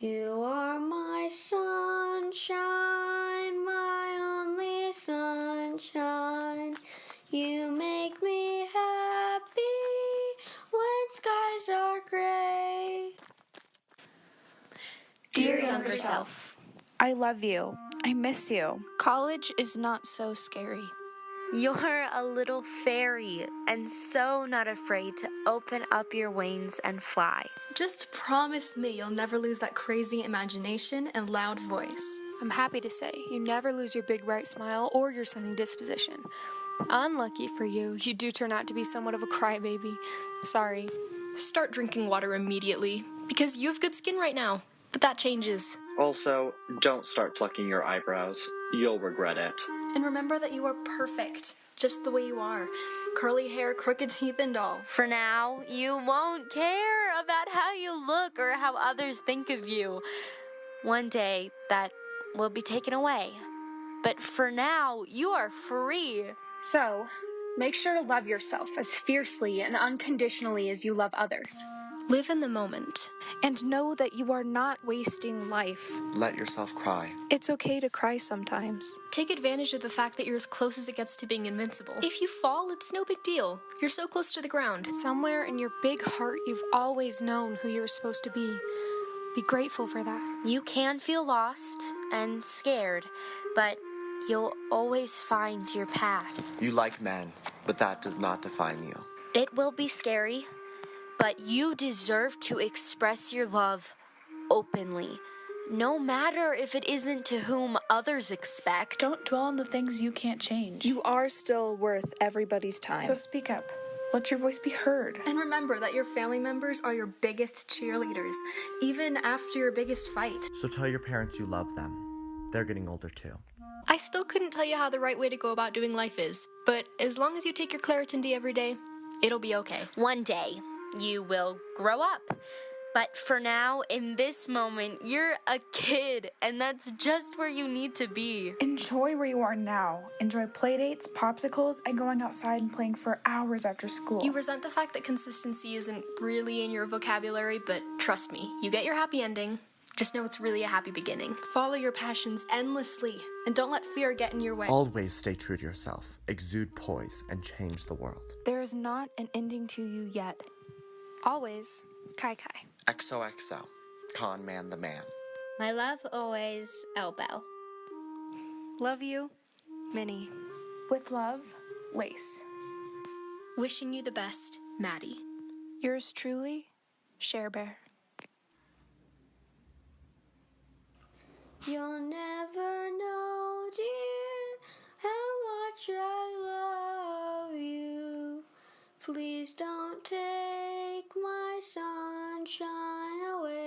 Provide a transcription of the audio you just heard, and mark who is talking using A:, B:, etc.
A: You are my sunshine, my only sunshine. You make me happy when skies are gray.
B: Dear younger self,
C: I love you. I miss you.
B: college is not so scary.
D: You're a little fairy and so not afraid to open up your wings and fly.
E: Just promise me you'll never lose that crazy imagination and loud voice.
B: I'm happy to say you never lose your big bright smile or your sunny disposition. Unlucky for you, you do turn out to be somewhat of a crybaby. Sorry.
F: Start drinking water immediately because you have good skin right now. But that changes.
G: Also, don't start plucking your eyebrows. You'll regret it.
E: And remember that you are perfect, just the way you are. Curly hair, crooked teeth, and all.
D: For now, you won't care about how you look or how others think of you. One day, that will be taken away. But for now, you are free.
H: So, make sure to love yourself as fiercely and unconditionally as you love others.
F: Live in the moment.
C: And know that you are not wasting life.
I: Let yourself cry.
C: It's okay to cry sometimes.
F: Take advantage of the fact that you're as close as it gets to being invincible. If you fall, it's no big deal. You're so close to the ground.
B: Somewhere in your big heart, you've always known who you're supposed to be. Be grateful for that.
D: You can feel lost and scared, but you'll always find your path.
I: You like men, but that does not define you.
D: It will be scary, but you deserve to express your love openly. No matter if it isn't to whom others expect.
J: Don't dwell on the things you can't change.
C: You are still worth everybody's time.
J: So speak up. Let your voice be heard.
E: And remember that your family members are your biggest cheerleaders, even after your biggest fight.
K: So tell your parents you love them. They're getting older too.
F: I still couldn't tell you how the right way to go about doing life is, but as long as you take your Claritin D every day, it'll be okay.
D: One day, you will grow up. But for now, in this moment, you're a kid, and that's just where you need to be.
J: Enjoy where you are now. Enjoy playdates, popsicles, and going outside and playing for hours after school.
F: You resent the fact that consistency isn't really in your vocabulary, but trust me, you get your happy ending. Just know it's really a happy beginning.
E: Follow your passions endlessly, and don't let fear get in your way.
K: Always stay true to yourself, exude poise, and change the world.
C: There is not an ending to you yet. Always, Kai Kai.
I: XOXO. Con Man the Man.
D: My love always, Elbow.
B: Love you, Minnie.
J: With love, Lace.
F: Wishing you the best, Maddie.
B: Yours truly, Share Bear.
A: You'll never know, dear, how much I love you. Please don't take my sunshine away.